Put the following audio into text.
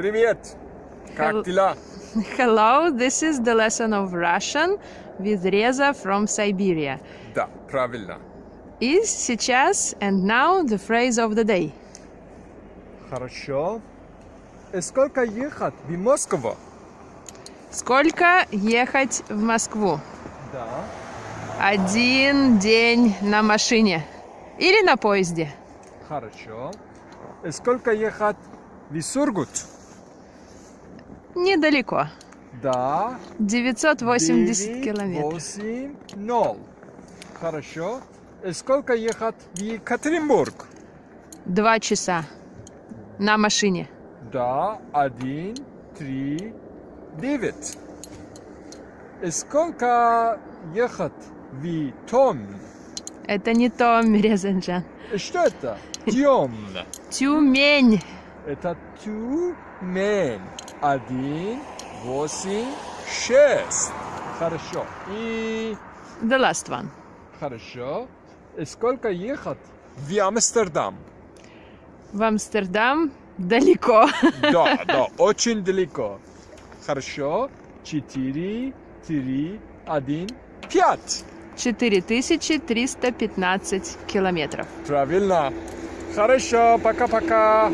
Привет! Как дела? Hello, this is the lesson of Russian with Reza from Siberia. Да, правильно. И сейчас, and now, the phrase of the day. Хорошо. И сколько ехать в Москву? Сколько ехать в Москву? Да. Один день на машине. Или на поезде. Хорошо. И сколько ехать в Сургут? Недалеко. Да. 980 километров. 8, 0. Хорошо. И сколько ехать в Екатеринбург? Два часа. На машине. Да, один, три, девять. И сколько ехать в Том? Это не то, Резанджан. И что это? Тем. Тюмень. Это Тюмень. Один, восемь, шесть. Хорошо. И The last one. хорошо. И сколько ехать в Амстердам? В Амстердам далеко. Да, да, очень далеко. Хорошо. Четыре, три, один, пять. 4315 километров. Правильно. Хорошо, пока-пока.